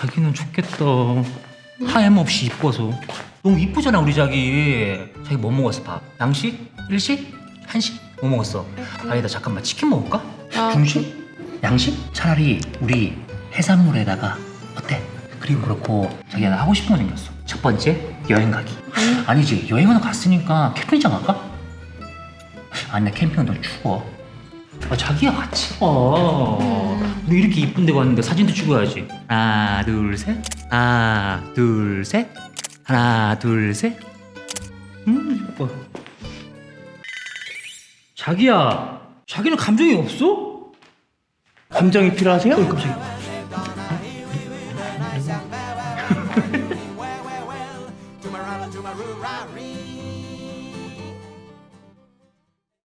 자기는 좋겠다 하염 없이 이뻐서 너무 이쁘잖아 우리 자기 자기 뭐 먹었어 밥? 양식? 일식? 한식? 뭐 먹었어? 아니다 잠깐만 치킨 먹을까? 아, 중식? 양식? 차라리 우리 해산물에다가 어때? 그리고 그렇고 자기가 나 하고 싶은 거 생겼어 첫 번째 여행 가기 아니 지 여행은 갔으니까 캠핑장 갈까? 아니 나 캠핑은 너무 추워 아, 자기야 같이 가 우리 이렇게 이쁜 데 왔는데 사진도 찍어야지. 하나 둘셋. 하나 둘셋. 하나 둘셋. 음 이뻐. 자기야 자기는 감정이 없어? 감정이 필요하세요? 어 깜짝이야